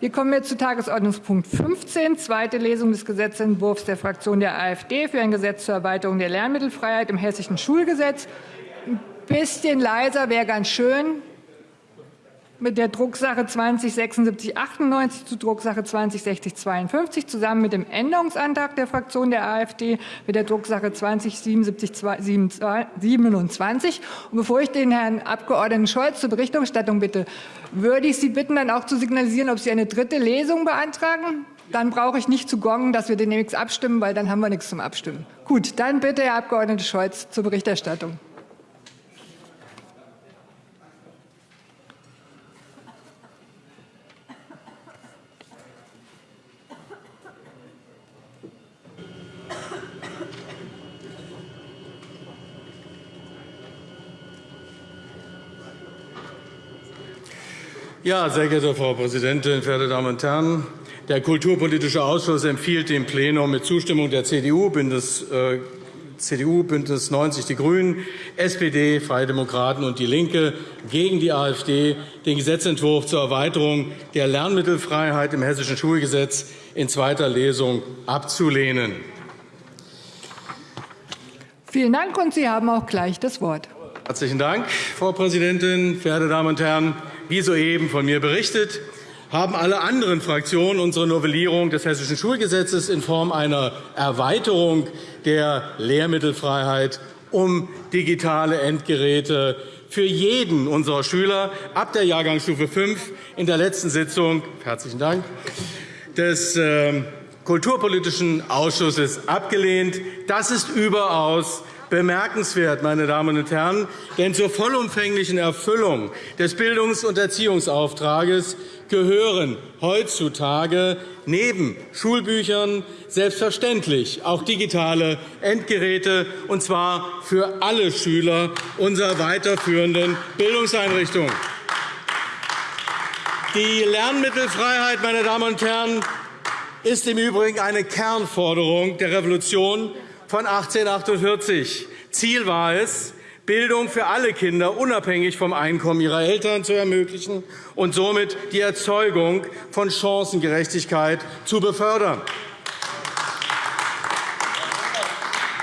Wir kommen jetzt zu Tagesordnungspunkt 15, zweite Lesung des Gesetzentwurfs der Fraktion der AfD für ein Gesetz zur Erweiterung der Lernmittelfreiheit im Hessischen Schulgesetz. Ein bisschen leiser wäre ganz schön mit der Drucksache 207698 zu Drucksache 206052 zusammen mit dem Änderungsantrag der Fraktion der AfD mit der Drucksache 207727. Und bevor ich den Herrn Abg. Scholz zur Berichterstattung bitte, würde ich Sie bitten, dann auch zu signalisieren, ob Sie eine dritte Lesung beantragen. Dann brauche ich nicht zu gongen, dass wir demnächst abstimmen, weil dann haben wir nichts zum Abstimmen. Gut, dann bitte, Herr Abg. Scholz, zur Berichterstattung. Ja, sehr geehrte Frau Präsidentin, verehrte Damen und Herren! Der Kulturpolitische Ausschuss empfiehlt dem Plenum mit Zustimmung der CDU, Bündnis, äh, CDU, Bündnis 90 Die Grünen, SPD, Freie Demokraten und DIE LINKE gegen die AfD den Gesetzentwurf zur Erweiterung der Lernmittelfreiheit im Hessischen Schulgesetz in zweiter Lesung abzulehnen. Vielen Dank, und Sie haben auch gleich das Wort. Herzlichen Dank, Frau Präsidentin, verehrte Damen und Herren! Wie soeben von mir berichtet, haben alle anderen Fraktionen unsere Novellierung des Hessischen Schulgesetzes in Form einer Erweiterung der Lehrmittelfreiheit um digitale Endgeräte für jeden unserer Schüler ab der Jahrgangsstufe 5 in der letzten Sitzung herzlichen Dank, des ähm, Kulturpolitischen Ausschusses abgelehnt. Das ist überaus bemerkenswert, meine Damen und Herren, denn zur vollumfänglichen Erfüllung des Bildungs- und Erziehungsauftrages gehören heutzutage neben Schulbüchern selbstverständlich auch digitale Endgeräte, und zwar für alle Schüler unserer weiterführenden Bildungseinrichtungen. Die Lernmittelfreiheit, meine Damen und Herren, ist im Übrigen eine Kernforderung der Revolution von 1848. Ziel war es, Bildung für alle Kinder unabhängig vom Einkommen ihrer Eltern zu ermöglichen und somit die Erzeugung von Chancengerechtigkeit zu befördern.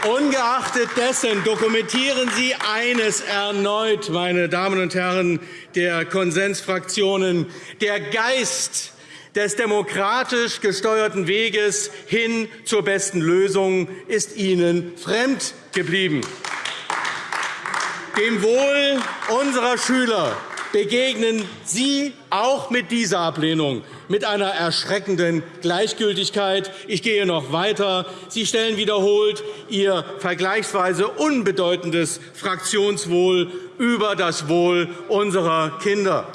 Ungeachtet dessen dokumentieren Sie eines erneut, meine Damen und Herren der Konsensfraktionen. Der Geist des demokratisch gesteuerten Weges hin zur besten Lösung ist Ihnen fremd geblieben. Dem Wohl unserer Schüler begegnen Sie auch mit dieser Ablehnung mit einer erschreckenden Gleichgültigkeit. Ich gehe noch weiter. Sie stellen wiederholt Ihr vergleichsweise unbedeutendes Fraktionswohl über das Wohl unserer Kinder.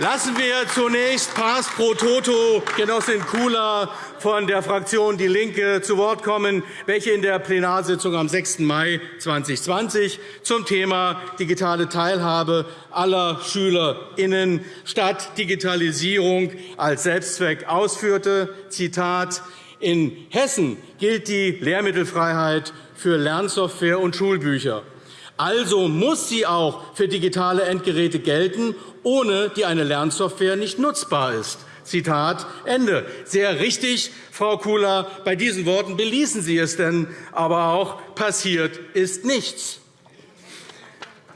Lassen wir zunächst Pars pro Toto Genossin Kula von der Fraktion DIE LINKE zu Wort kommen, welche in der Plenarsitzung am 6. Mai 2020 zum Thema digitale Teilhabe aller SchülerInnen statt Digitalisierung als Selbstzweck ausführte. Zitat in Hessen gilt die Lehrmittelfreiheit für Lernsoftware und Schulbücher. Also muss sie auch für digitale Endgeräte gelten, ohne die eine Lernsoftware nicht nutzbar ist. Zitat Ende. Sehr richtig, Frau Kula. Bei diesen Worten beließen Sie es denn aber auch. Passiert ist nichts.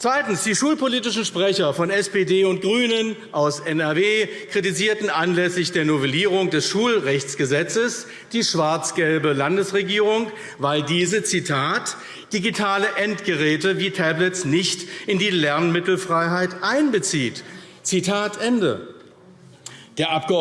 Zweitens. Die schulpolitischen Sprecher von SPD und GRÜNEN aus NRW kritisierten anlässlich der Novellierung des Schulrechtsgesetzes die schwarz-gelbe Landesregierung, weil diese Zitat, digitale Endgeräte wie Tablets nicht in die Lernmittelfreiheit einbezieht. Zitat Ende. Der Abg.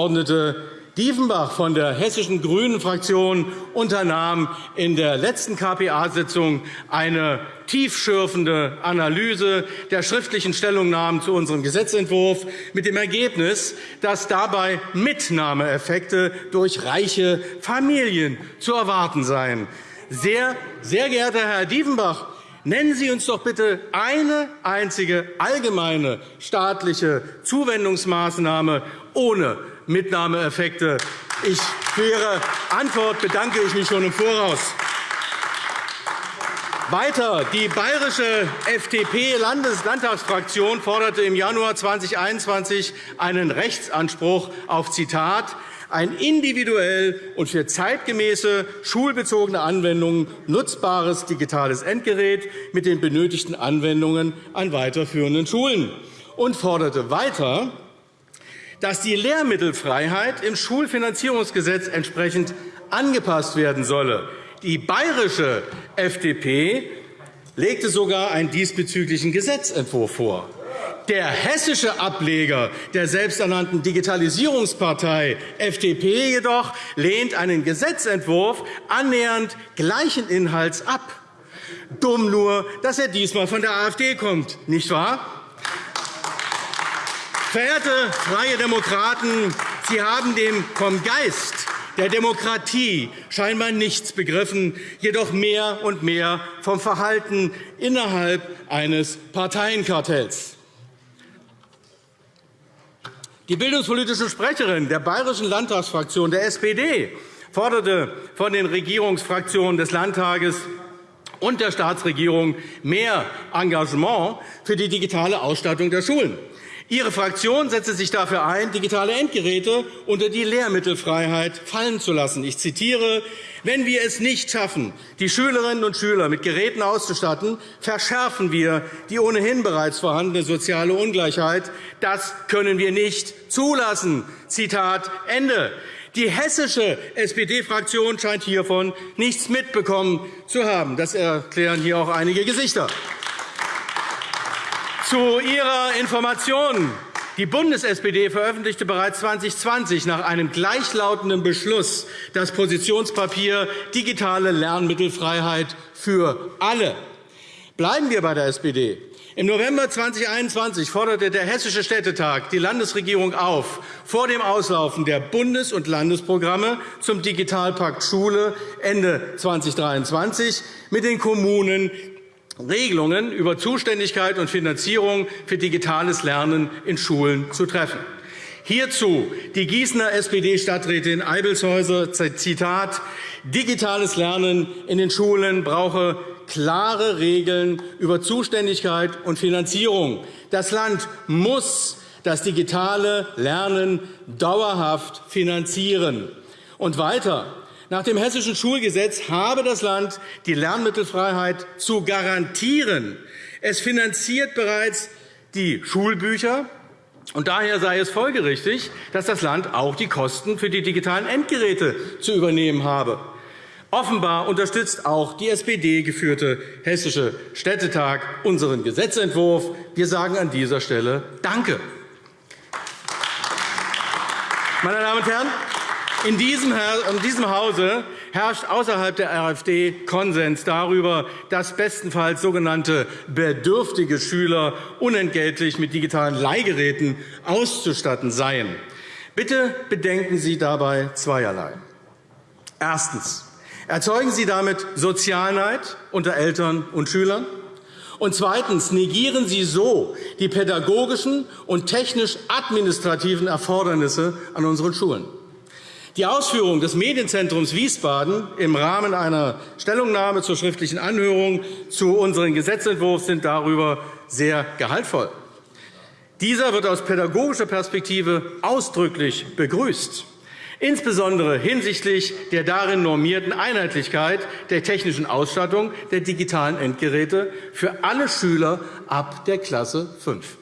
Diefenbach von der hessischen GRÜNEN-Fraktion unternahm in der letzten KPA-Sitzung eine tiefschürfende Analyse der schriftlichen Stellungnahmen zu unserem Gesetzentwurf mit dem Ergebnis, dass dabei Mitnahmeeffekte durch reiche Familien zu erwarten seien. Sehr, sehr geehrter Herr Diefenbach, Nennen Sie uns doch bitte eine einzige allgemeine staatliche Zuwendungsmaßnahme ohne Mitnahmeeffekte. Ich, für Ihre Antwort bedanke ich mich schon im Voraus. Weiter. Die bayerische FDP-Landtagsfraktion forderte im Januar 2021 einen Rechtsanspruch auf Zitat ein individuell und für zeitgemäße schulbezogene Anwendungen nutzbares digitales Endgerät mit den benötigten Anwendungen an weiterführenden Schulen und forderte weiter, dass die Lehrmittelfreiheit im Schulfinanzierungsgesetz entsprechend angepasst werden solle. Die bayerische FDP legte sogar einen diesbezüglichen Gesetzentwurf vor. Der hessische Ableger der selbsternannten Digitalisierungspartei FDP jedoch lehnt einen Gesetzentwurf annähernd gleichen Inhalts ab. Dumm nur, dass er diesmal von der AfD kommt, nicht wahr? Verehrte Freie Demokraten, Sie haben dem vom Geist der Demokratie scheinbar nichts begriffen, jedoch mehr und mehr vom Verhalten innerhalb eines Parteienkartells. Die bildungspolitische Sprecherin der bayerischen Landtagsfraktion der SPD forderte von den Regierungsfraktionen des Landtages und der Staatsregierung mehr Engagement für die digitale Ausstattung der Schulen. Ihre Fraktion setzte sich dafür ein, digitale Endgeräte unter die Lehrmittelfreiheit fallen zu lassen. Ich zitiere wenn wir es nicht schaffen, die Schülerinnen und Schüler mit Geräten auszustatten, verschärfen wir die ohnehin bereits vorhandene soziale Ungleichheit. Das können wir nicht zulassen. Zitat Ende. Die hessische SPD-Fraktion scheint hiervon nichts mitbekommen zu haben. Das erklären hier auch einige Gesichter. Zu Ihrer Information. Die Bundes-SPD veröffentlichte bereits 2020 nach einem gleichlautenden Beschluss das Positionspapier Digitale Lernmittelfreiheit für alle. Bleiben wir bei der SPD. Im November 2021 forderte der Hessische Städtetag die Landesregierung auf, vor dem Auslaufen der Bundes- und Landesprogramme zum Digitalpakt Schule Ende 2023 mit den Kommunen Regelungen über Zuständigkeit und Finanzierung für digitales Lernen in Schulen zu treffen. Hierzu die Gießener SPD-Stadträtin Eibelshäuser, Zitat, digitales Lernen in den Schulen brauche klare Regeln über Zuständigkeit und Finanzierung. Das Land muss das digitale Lernen dauerhaft finanzieren. Und weiter. Nach dem Hessischen Schulgesetz habe das Land die Lernmittelfreiheit zu garantieren. Es finanziert bereits die Schulbücher, und daher sei es folgerichtig, dass das Land auch die Kosten für die digitalen Endgeräte zu übernehmen habe. Offenbar unterstützt auch die SPD-geführte Hessische Städtetag unseren Gesetzentwurf. Wir sagen an dieser Stelle Danke. Meine Damen und Herren, in diesem Hause herrscht außerhalb der AfD Konsens darüber, dass bestenfalls sogenannte bedürftige Schüler unentgeltlich mit digitalen Leihgeräten auszustatten seien. Bitte bedenken Sie dabei zweierlei. Erstens. Erzeugen Sie damit Sozialneid unter Eltern und Schülern? Und zweitens negieren Sie so die pädagogischen und technisch-administrativen Erfordernisse an unseren Schulen. Die Ausführungen des Medienzentrums Wiesbaden im Rahmen einer Stellungnahme zur schriftlichen Anhörung zu unserem Gesetzentwurf sind darüber sehr gehaltvoll. Dieser wird aus pädagogischer Perspektive ausdrücklich begrüßt, insbesondere hinsichtlich der darin normierten Einheitlichkeit der technischen Ausstattung der digitalen Endgeräte für alle Schüler ab der Klasse 5.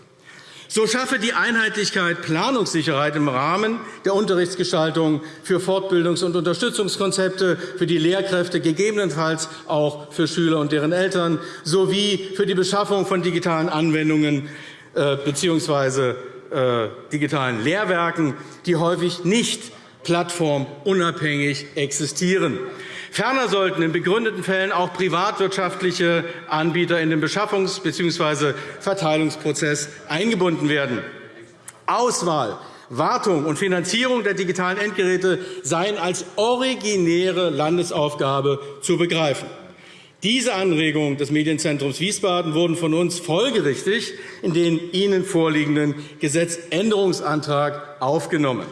So schaffe die Einheitlichkeit Planungssicherheit im Rahmen der Unterrichtsgestaltung für Fortbildungs- und Unterstützungskonzepte für die Lehrkräfte, gegebenenfalls auch für Schüler und deren Eltern, sowie für die Beschaffung von digitalen Anwendungen äh, bzw. Äh, digitalen Lehrwerken, die häufig nicht plattformunabhängig existieren. Ferner sollten in begründeten Fällen auch privatwirtschaftliche Anbieter in den Beschaffungs- bzw. Verteilungsprozess eingebunden werden. Auswahl, Wartung und Finanzierung der digitalen Endgeräte seien als originäre Landesaufgabe zu begreifen. Diese Anregungen des Medienzentrums Wiesbaden wurden von uns folgerichtig in den Ihnen vorliegenden Gesetzänderungsantrag aufgenommen.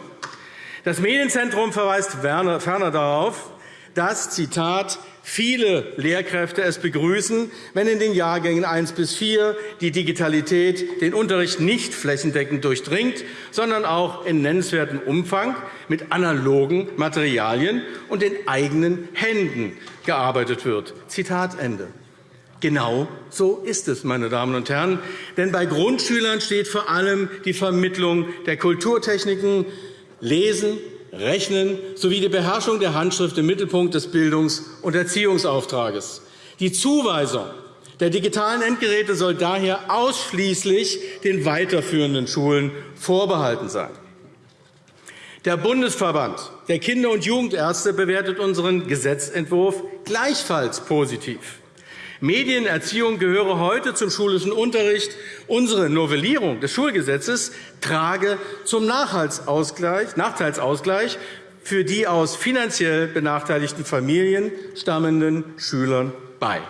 Das Medienzentrum verweist ferner darauf, dass, Zitat, viele Lehrkräfte es begrüßen, wenn in den Jahrgängen 1 bis 4 die Digitalität den Unterricht nicht flächendeckend durchdringt, sondern auch in nennenswertem Umfang mit analogen Materialien und den eigenen Händen gearbeitet wird. Zitat Ende. Genau so ist es, meine Damen und Herren. Denn bei Grundschülern steht vor allem die Vermittlung der Kulturtechniken, Lesen, Rechnen sowie die Beherrschung der Handschrift im Mittelpunkt des Bildungs- und Erziehungsauftrages. Die Zuweisung der digitalen Endgeräte soll daher ausschließlich den weiterführenden Schulen vorbehalten sein. Der Bundesverband der Kinder- und Jugendärzte bewertet unseren Gesetzentwurf gleichfalls positiv. Medienerziehung gehöre heute zum schulischen Unterricht. Unsere Novellierung des Schulgesetzes trage zum Nachteilsausgleich für die aus finanziell benachteiligten Familien stammenden Schülern bei.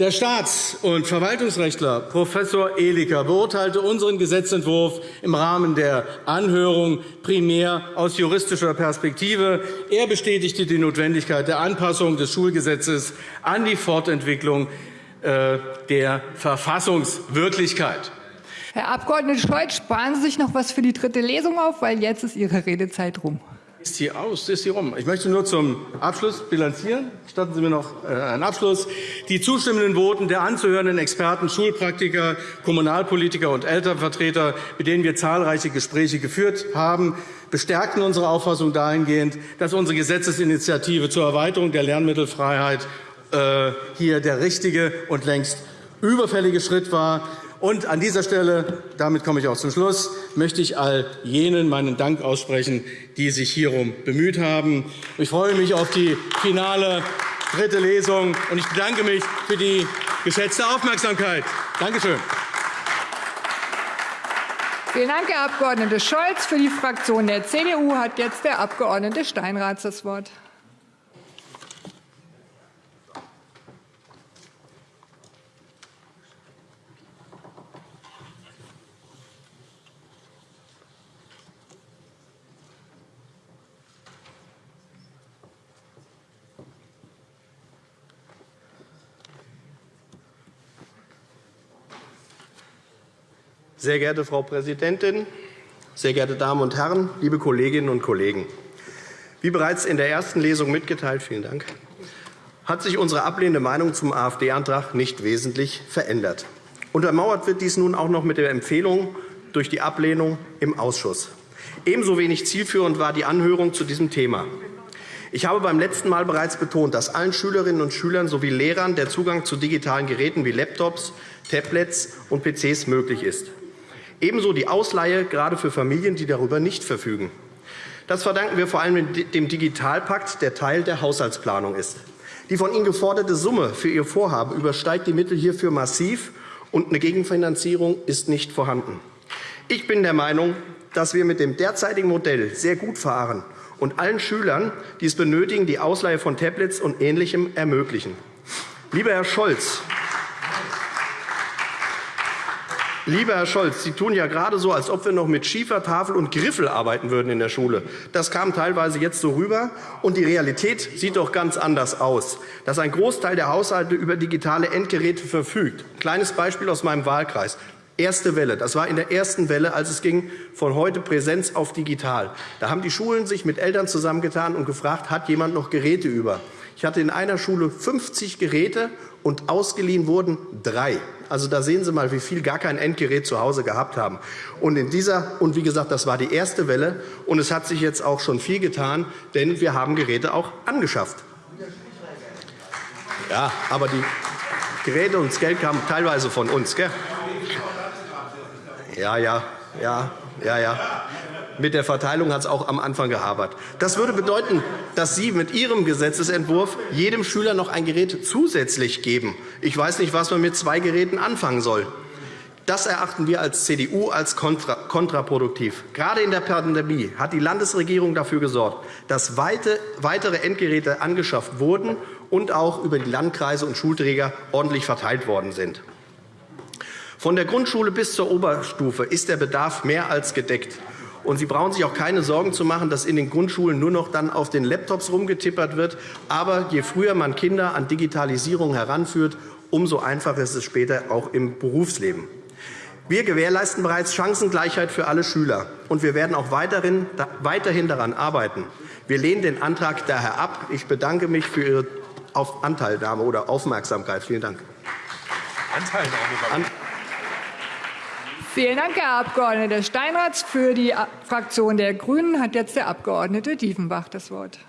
Der Staats- und Verwaltungsrechtler Prof. Eliker beurteilte unseren Gesetzentwurf im Rahmen der Anhörung primär aus juristischer Perspektive. Er bestätigte die Notwendigkeit der Anpassung des Schulgesetzes an die Fortentwicklung äh, der Verfassungswirklichkeit. Herr Abg. Scholz, sparen Sie sich noch etwas für die dritte Lesung auf, weil jetzt ist Ihre Redezeit rum ist sie aus, ist sie rum. Ich möchte nur zum Abschluss bilanzieren. Statten Sie mir noch äh, einen Abschluss. Die zustimmenden Voten der anzuhörenden Experten, Schulpraktiker, Kommunalpolitiker und Elternvertreter, mit denen wir zahlreiche Gespräche geführt haben, bestärkten unsere Auffassung dahingehend, dass unsere Gesetzesinitiative zur Erweiterung der Lernmittelfreiheit äh, hier der richtige und längst überfällige Schritt war. Und an dieser Stelle, damit komme ich auch zum Schluss, möchte ich all jenen meinen Dank aussprechen, die sich hierum bemüht haben. Ich freue mich auf die finale dritte Lesung, und ich bedanke mich für die geschätzte Aufmerksamkeit. Danke schön. Vielen Dank, Herr Abg. Scholz. Für die Fraktion der CDU hat jetzt der Abg. Steinrath das Wort. Sehr geehrte Frau Präsidentin, sehr geehrte Damen und Herren, liebe Kolleginnen und Kollegen! Wie bereits in der ersten Lesung mitgeteilt, vielen Dank, hat sich unsere ablehnende Meinung zum AfD-Antrag nicht wesentlich verändert. Untermauert wird dies nun auch noch mit der Empfehlung durch die Ablehnung im Ausschuss. Ebenso wenig zielführend war die Anhörung zu diesem Thema. Ich habe beim letzten Mal bereits betont, dass allen Schülerinnen und Schülern sowie Lehrern der Zugang zu digitalen Geräten wie Laptops, Tablets und PCs möglich ist. Ebenso die Ausleihe, gerade für Familien, die darüber nicht verfügen. Das verdanken wir vor allem dem Digitalpakt, der Teil der Haushaltsplanung ist. Die von Ihnen geforderte Summe für Ihr Vorhaben übersteigt die Mittel hierfür massiv, und eine Gegenfinanzierung ist nicht vorhanden. Ich bin der Meinung, dass wir mit dem derzeitigen Modell sehr gut fahren und allen Schülern, die es benötigen, die Ausleihe von Tablets und Ähnlichem ermöglichen. Lieber Herr Scholz, Lieber Herr Scholz, Sie tun ja gerade so, als ob wir noch mit Schiefertafel und Griffel arbeiten würden in der Schule. Das kam teilweise jetzt so rüber. Und die Realität sieht doch ganz anders aus, dass ein Großteil der Haushalte über digitale Endgeräte verfügt. Ein kleines Beispiel aus meinem Wahlkreis. Erste Welle. Das war in der ersten Welle, als es ging von heute Präsenz auf digital. Da haben die Schulen sich mit Eltern zusammengetan und gefragt, hat jemand noch Geräte über? Ich hatte in einer Schule 50 Geräte und ausgeliehen wurden drei. Also da sehen Sie mal, wie viel gar kein Endgerät zu Hause gehabt haben. Und in dieser und wie gesagt, das war die erste Welle und es hat sich jetzt auch schon viel getan, denn wir haben Geräte auch angeschafft. Ja, aber die Geräte und das Geld kamen teilweise von uns, gell? Ja, ja, ja, ja, ja. Mit der Verteilung hat es auch am Anfang gehabert. Das würde bedeuten, dass Sie mit Ihrem Gesetzentwurf jedem Schüler noch ein Gerät zusätzlich geben. Ich weiß nicht, was man mit zwei Geräten anfangen soll. Das erachten wir als CDU als kontraproduktiv. Gerade in der Pandemie hat die Landesregierung dafür gesorgt, dass weitere Endgeräte angeschafft wurden und auch über die Landkreise und Schulträger ordentlich verteilt worden sind. Von der Grundschule bis zur Oberstufe ist der Bedarf mehr als gedeckt. Und Sie brauchen sich auch keine Sorgen zu machen, dass in den Grundschulen nur noch dann auf den Laptops rumgetippert wird. Aber je früher man Kinder an Digitalisierung heranführt, umso einfacher ist es später auch im Berufsleben. Wir gewährleisten bereits Chancengleichheit für alle Schüler, und wir werden auch weiterhin daran arbeiten. Wir lehnen den Antrag daher ab. Ich bedanke mich für Ihre Anteilnahme oder Aufmerksamkeit. Vielen Dank. Anteilnahme. Vielen Dank, Herr Abg. Steinratz. Für die Fraktion der GRÜNEN hat jetzt der Abg. Diefenbach das Wort.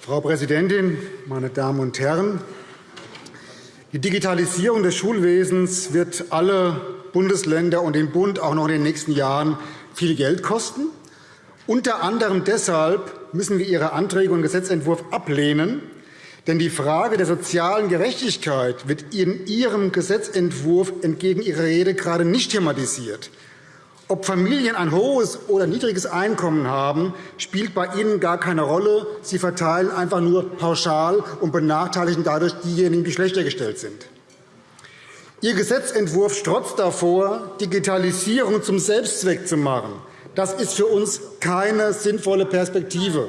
Frau Präsidentin, meine Damen und Herren! Die Digitalisierung des Schulwesens wird alle Bundesländer und den Bund auch noch in den nächsten Jahren viel Geld kosten. Unter anderem deshalb müssen wir Ihre Anträge und Gesetzentwurf ablehnen. Denn die Frage der sozialen Gerechtigkeit wird in Ihrem Gesetzentwurf entgegen Ihrer Rede gerade nicht thematisiert. Ob Familien ein hohes oder niedriges Einkommen haben, spielt bei Ihnen gar keine Rolle. Sie verteilen einfach nur pauschal und benachteiligen dadurch diejenigen, die schlechter gestellt sind. Ihr Gesetzentwurf strotzt davor, Digitalisierung zum Selbstzweck zu machen. Das ist für uns keine sinnvolle Perspektive.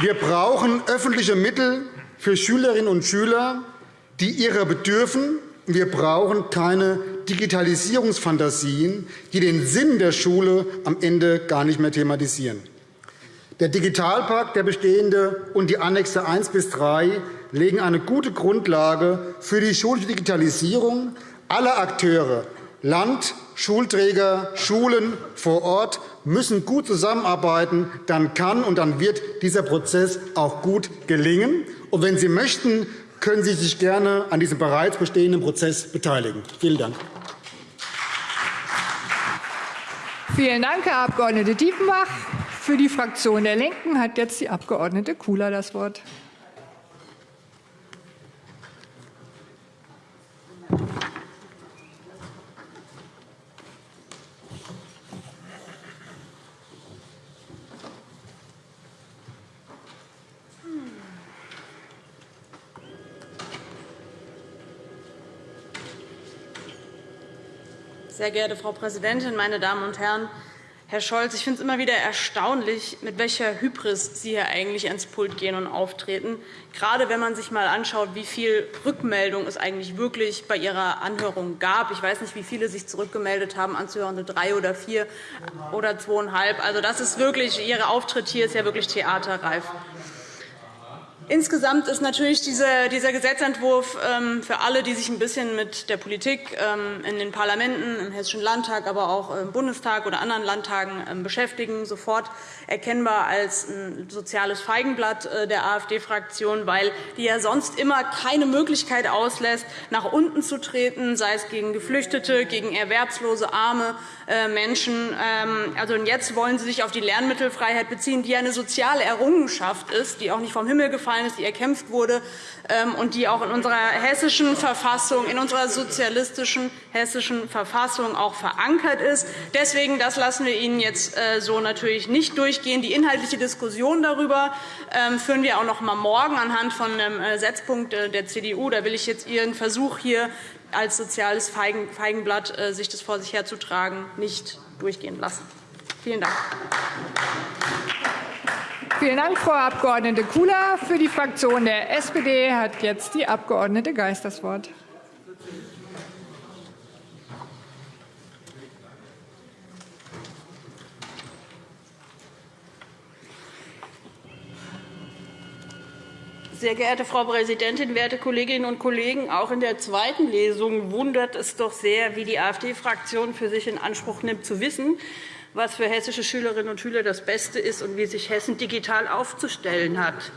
Wir brauchen öffentliche Mittel für Schülerinnen und Schüler, die ihrer bedürfen. Wir brauchen keine Digitalisierungsfantasien, die den Sinn der Schule am Ende gar nicht mehr thematisieren. Der Digitalpakt, der bestehende und die Annexe 1 bis 3 legen eine gute Grundlage für die schulische Digitalisierung. Alle Akteure, Land, Schulträger, Schulen vor Ort müssen gut zusammenarbeiten. Dann kann und dann wird dieser Prozess auch gut gelingen. Und wenn Sie möchten, können Sie sich gerne an diesem bereits bestehenden Prozess beteiligen. Vielen Dank. Vielen Dank, Herr Abg. Diefenbach. Für die Fraktion der LINKEN hat jetzt die Abg. Kula das Wort. Sehr geehrte Frau Präsidentin, meine Damen und Herren! Herr Scholz, ich finde es immer wieder erstaunlich, mit welcher Hybris Sie hier eigentlich ans Pult gehen und auftreten, gerade wenn man sich einmal anschaut, wie viel Rückmeldung es eigentlich wirklich bei Ihrer Anhörung gab. Ich weiß nicht, wie viele sich zurückgemeldet haben, Anzuhörende drei oder vier oder zweieinhalb. Also, das ist wirklich, Ihr Auftritt hier ist ja wirklich theaterreif. Insgesamt ist natürlich dieser Gesetzentwurf ähm, für alle, die sich ein bisschen mit der Politik ähm, in den Parlamenten, im Hessischen Landtag, aber auch im Bundestag oder anderen Landtagen ähm, beschäftigen, sofort erkennbar als ein soziales Feigenblatt äh, der AfD-Fraktion, weil die ja sonst immer keine Möglichkeit auslässt, nach unten zu treten, sei es gegen Geflüchtete, gegen erwerbslose, arme äh, Menschen. Also jetzt wollen Sie sich auf die Lernmittelfreiheit beziehen, die eine soziale Errungenschaft ist, die auch nicht vom Himmel gefallen gefallen die erkämpft wurde ähm, und die auch in unserer hessischen Verfassung, in unserer sozialistischen hessischen Verfassung auch verankert ist. Deswegen das lassen wir Ihnen jetzt äh, so natürlich nicht durchgehen. Die inhaltliche Diskussion darüber ähm, führen wir auch noch einmal morgen anhand von einem äh, Setzpunkt äh, der CDU. Da will ich jetzt Ihren Versuch hier als soziales Feigenblatt sich das vor sich herzutragen, nicht durchgehen lassen. Vielen Dank. Vielen Dank, Frau Abg. Kula. Für die Fraktion der SPD hat jetzt die Abg. Geis das Wort. Sehr geehrte Frau Präsidentin, werte Kolleginnen und Kollegen! Auch in der zweiten Lesung wundert es doch sehr, wie die AfD-Fraktion für sich in Anspruch nimmt, zu wissen, was für hessische Schülerinnen und Schüler das Beste ist und wie sich Hessen digital aufzustellen hat.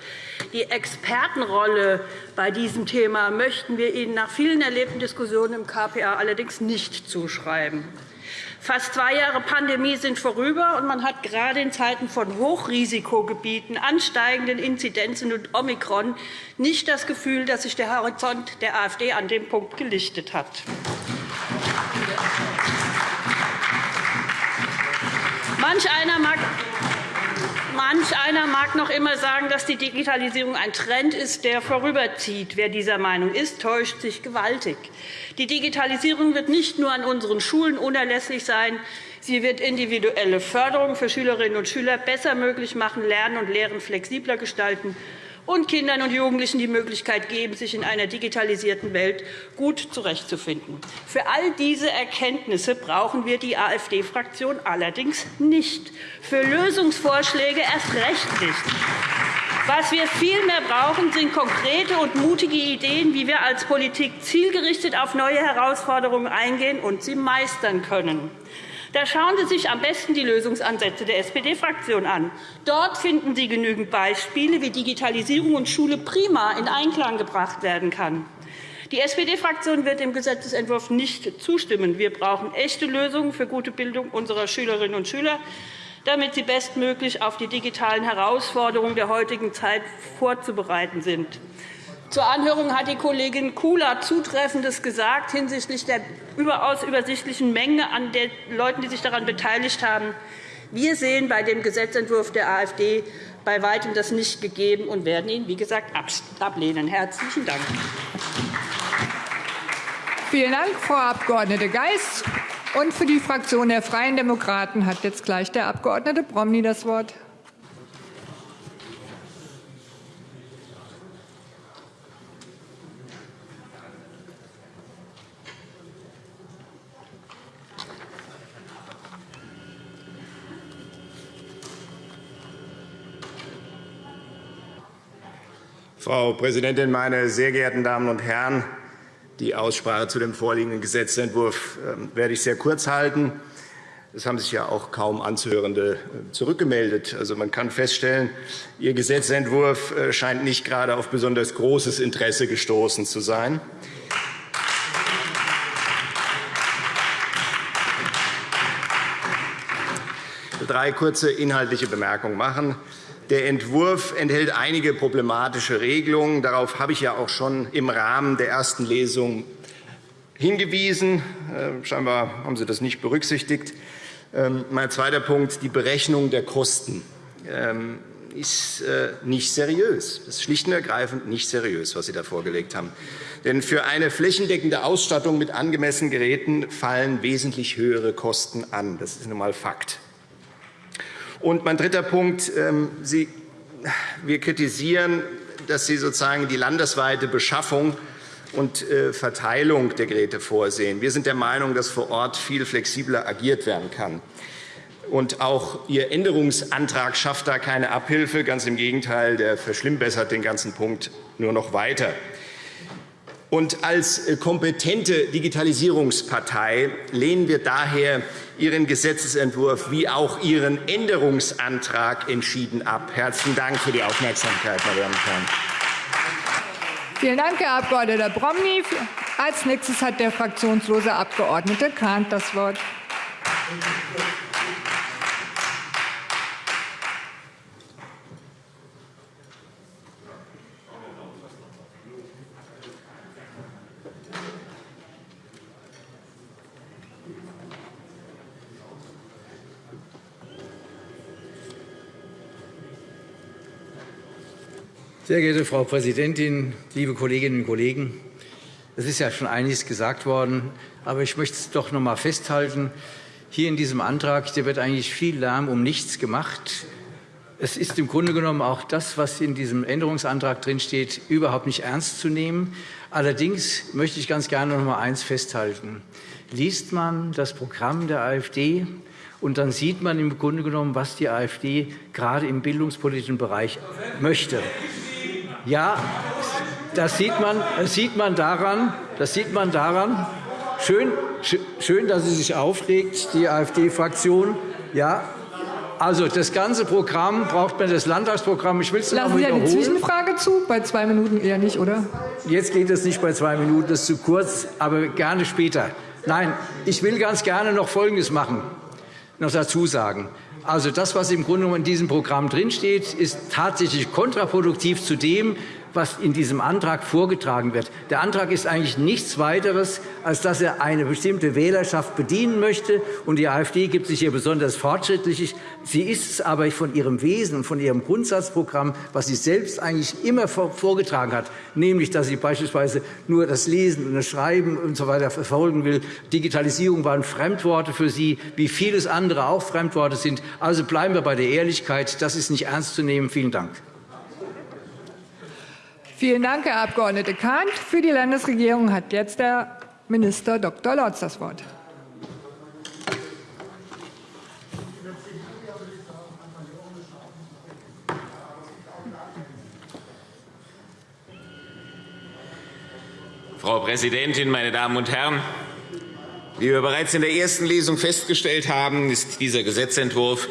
Die Expertenrolle bei diesem Thema möchten wir Ihnen nach vielen erlebten Diskussionen im KPA allerdings nicht zuschreiben. Fast zwei Jahre Pandemie sind vorüber, und man hat gerade in Zeiten von Hochrisikogebieten, ansteigenden Inzidenzen und Omikron nicht das Gefühl, dass sich der Horizont der AfD an dem Punkt gelichtet hat. Manch einer mag Manch einer mag noch immer sagen, dass die Digitalisierung ein Trend ist, der vorüberzieht. Wer dieser Meinung ist, täuscht sich gewaltig. Die Digitalisierung wird nicht nur an unseren Schulen unerlässlich sein, sie wird individuelle Förderung für Schülerinnen und Schüler besser möglich machen, Lernen und Lehren flexibler gestalten und Kindern und Jugendlichen die Möglichkeit geben, sich in einer digitalisierten Welt gut zurechtzufinden. Für all diese Erkenntnisse brauchen wir die AfD-Fraktion allerdings nicht. Für Lösungsvorschläge erst recht nicht. Was wir vielmehr brauchen, sind konkrete und mutige Ideen, wie wir als Politik zielgerichtet auf neue Herausforderungen eingehen und sie meistern können. Da schauen Sie sich am besten die Lösungsansätze der SPD-Fraktion an. Dort finden Sie genügend Beispiele, wie Digitalisierung und Schule prima in Einklang gebracht werden kann. Die SPD-Fraktion wird dem Gesetzentwurf nicht zustimmen. Wir brauchen echte Lösungen für gute Bildung unserer Schülerinnen und Schüler, damit sie bestmöglich auf die digitalen Herausforderungen der heutigen Zeit vorzubereiten sind. Zur Anhörung hat die Kollegin Kula Zutreffendes gesagt hinsichtlich der überaus übersichtlichen Menge an den Leuten, die sich daran beteiligt haben. Wir sehen bei dem Gesetzentwurf der AfD bei weitem das nicht gegeben und werden ihn, wie gesagt, ablehnen. – Herzlichen Dank. Vielen Dank, Frau Abg. Geis. Und für die Fraktion der Freien Demokraten hat jetzt gleich der Abg. Bromley das Wort. Frau Präsidentin, meine sehr geehrten Damen und Herren! Die Aussprache zu dem vorliegenden Gesetzentwurf ähm, werde ich sehr kurz halten. Es haben sich ja auch kaum Anzuhörende äh, zurückgemeldet. Also, man kann feststellen, Ihr Gesetzentwurf äh, scheint nicht gerade auf besonders großes Interesse gestoßen zu sein. Ich will drei kurze inhaltliche Bemerkungen machen. Der Entwurf enthält einige problematische Regelungen. Darauf habe ich ja auch schon im Rahmen der ersten Lesung hingewiesen. Äh, scheinbar haben Sie das nicht berücksichtigt. Ähm, mein zweiter Punkt, die Berechnung der Kosten ähm, ist äh, nicht seriös. Das ist schlicht und ergreifend nicht seriös, was Sie da vorgelegt haben. Denn für eine flächendeckende Ausstattung mit angemessenen Geräten fallen wesentlich höhere Kosten an. Das ist nun einmal Fakt. Und mein dritter Punkt. Ähm, Sie, wir kritisieren, dass Sie sozusagen die landesweite Beschaffung und äh, Verteilung der Geräte vorsehen. Wir sind der Meinung, dass vor Ort viel flexibler agiert werden kann. Und auch Ihr Änderungsantrag schafft da keine Abhilfe. Ganz im Gegenteil, der verschlimmbessert den ganzen Punkt nur noch weiter. Und als äh, kompetente Digitalisierungspartei lehnen wir daher Ihren Gesetzentwurf wie auch Ihren Änderungsantrag entschieden ab. Herzlichen Dank für die Aufmerksamkeit, meine Damen und Herren. Vielen Dank, Herr Abg. Bromny. Als nächstes hat der fraktionslose Abg. Kahnt das Wort. Sehr geehrte Frau Präsidentin, liebe Kolleginnen und Kollegen! Es ist ja schon einiges gesagt worden, aber ich möchte es doch noch einmal festhalten. Hier in diesem Antrag der wird eigentlich viel Lärm um nichts gemacht. Es ist im Grunde genommen auch das, was in diesem Änderungsantrag drinsteht, überhaupt nicht ernst zu nehmen. Allerdings möchte ich ganz gerne noch einmal eines festhalten. Liest man das Programm der AfD, und dann sieht man im Grunde genommen, was die AfD gerade im bildungspolitischen Bereich möchte. Ja, das sieht man, das sieht man daran, das sieht man daran. Schön, schön, dass sie sich aufregt, die AfD-Fraktion. Ja, also das ganze Programm braucht man das Landtagsprogramm. Ich will es Lassen Sie eine Zwischenfrage zu? Bei zwei Minuten eher nicht, oder? Jetzt geht es nicht bei zwei Minuten, das ist zu kurz, aber gerne später. Nein, ich will ganz gerne noch Folgendes machen, noch dazu sagen. Also das, was im Grunde in diesem Programm drinsteht, ist tatsächlich kontraproduktiv zu dem, was in diesem Antrag vorgetragen wird. Der Antrag ist eigentlich nichts weiteres, als dass er eine bestimmte Wählerschaft bedienen möchte. Und die AfD gibt sich hier besonders fortschrittlich. Sie ist es aber von ihrem Wesen und von ihrem Grundsatzprogramm, was sie selbst eigentlich immer vorgetragen hat, nämlich, dass sie beispielsweise nur das Lesen und das Schreiben usw. So verfolgen will. Digitalisierung waren Fremdworte für sie, wie vieles andere auch Fremdworte sind. Also bleiben wir bei der Ehrlichkeit. Das ist nicht ernst zu nehmen. Vielen Dank. Vielen Dank, Herr Abg. Kahnt. Für die Landesregierung hat jetzt der Minister Dr. Lorz das Wort. Frau Präsidentin, meine Damen und Herren! Wie wir bereits in der ersten Lesung festgestellt haben, ist dieser Gesetzentwurf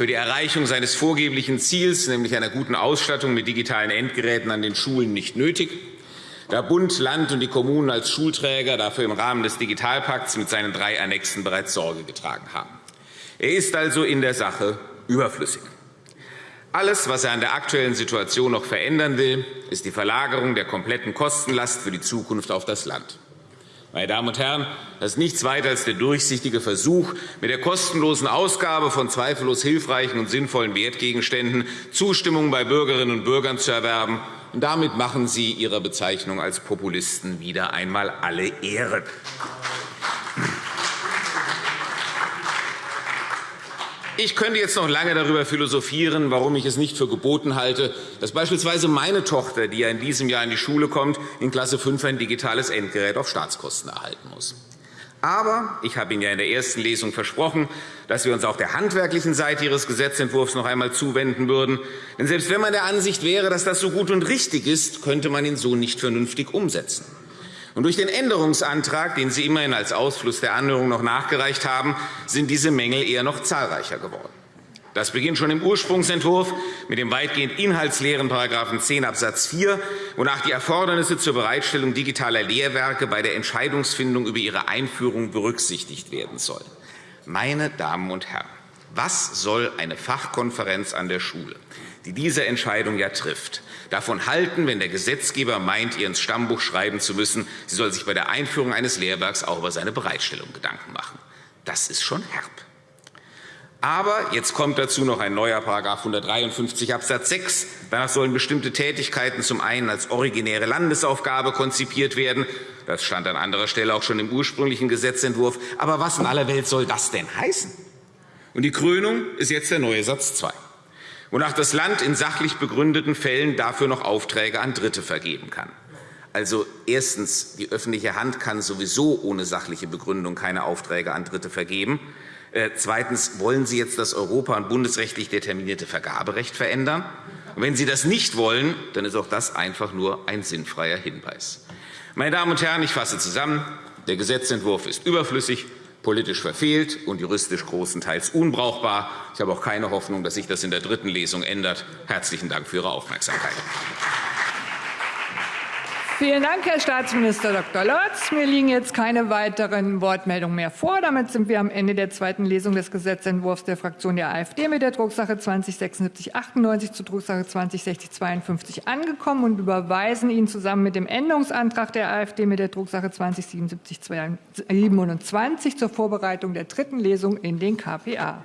für die Erreichung seines vorgeblichen Ziels, nämlich einer guten Ausstattung mit digitalen Endgeräten an den Schulen, nicht nötig, da Bund, Land und die Kommunen als Schulträger dafür im Rahmen des Digitalpakts mit seinen drei Annexen bereits Sorge getragen haben. Er ist also in der Sache überflüssig. Alles, was er an der aktuellen Situation noch verändern will, ist die Verlagerung der kompletten Kostenlast für die Zukunft auf das Land. Meine Damen und Herren, das ist nichts weiter als der durchsichtige Versuch, mit der kostenlosen Ausgabe von zweifellos hilfreichen und sinnvollen Wertgegenständen Zustimmung bei Bürgerinnen und Bürgern zu erwerben. Und damit machen Sie Ihrer Bezeichnung als Populisten wieder einmal alle Ehre. Ich könnte jetzt noch lange darüber philosophieren, warum ich es nicht für geboten halte, dass beispielsweise meine Tochter, die ja in diesem Jahr in die Schule kommt, in Klasse 5 ein digitales Endgerät auf Staatskosten erhalten muss. Aber ich habe Ihnen ja in der ersten Lesung versprochen, dass wir uns auch der handwerklichen Seite Ihres Gesetzentwurfs noch einmal zuwenden würden. Denn selbst wenn man der Ansicht wäre, dass das so gut und richtig ist, könnte man ihn so nicht vernünftig umsetzen. Und durch den Änderungsantrag, den Sie immerhin als Ausfluss der Anhörung noch nachgereicht haben, sind diese Mängel eher noch zahlreicher geworden. Das beginnt schon im Ursprungsentwurf mit dem weitgehend inhaltsleeren § 10 Abs. 4, wonach die Erfordernisse zur Bereitstellung digitaler Lehrwerke bei der Entscheidungsfindung über ihre Einführung berücksichtigt werden sollen. Meine Damen und Herren, was soll eine Fachkonferenz an der Schule, die diese Entscheidung ja trifft, davon halten, wenn der Gesetzgeber meint, ihr ins Stammbuch schreiben zu müssen, sie soll sich bei der Einführung eines Lehrwerks auch über seine Bereitstellung Gedanken machen. Das ist schon herb. Aber jetzt kommt dazu noch ein neuer § 153 Abs. 6. Danach sollen bestimmte Tätigkeiten zum einen als originäre Landesaufgabe konzipiert werden. Das stand an anderer Stelle auch schon im ursprünglichen Gesetzentwurf. Aber was in aller Welt soll das denn heißen? Und die Krönung ist jetzt der neue Satz 2 wonach das Land in sachlich begründeten Fällen dafür noch Aufträge an Dritte vergeben kann. Also erstens, die öffentliche Hand kann sowieso ohne sachliche Begründung keine Aufträge an Dritte vergeben. Äh, zweitens, wollen Sie jetzt das europa- und bundesrechtlich determinierte Vergaberecht verändern? Und wenn Sie das nicht wollen, dann ist auch das einfach nur ein sinnfreier Hinweis. Meine Damen und Herren, ich fasse zusammen. Der Gesetzentwurf ist überflüssig politisch verfehlt und juristisch großenteils unbrauchbar. Ich habe auch keine Hoffnung, dass sich das in der dritten Lesung ändert. Herzlichen Dank für Ihre Aufmerksamkeit. Vielen Dank, Herr Staatsminister Dr. Lorz. Mir liegen jetzt keine weiteren Wortmeldungen mehr vor. Damit sind wir am Ende der zweiten Lesung des Gesetzentwurfs der Fraktion der AfD mit der Drucksache 207698 zu Drucksache 206052 angekommen und überweisen Ihnen zusammen mit dem Änderungsantrag der AfD mit der Drucksache 207727 zur Vorbereitung der dritten Lesung in den KPA.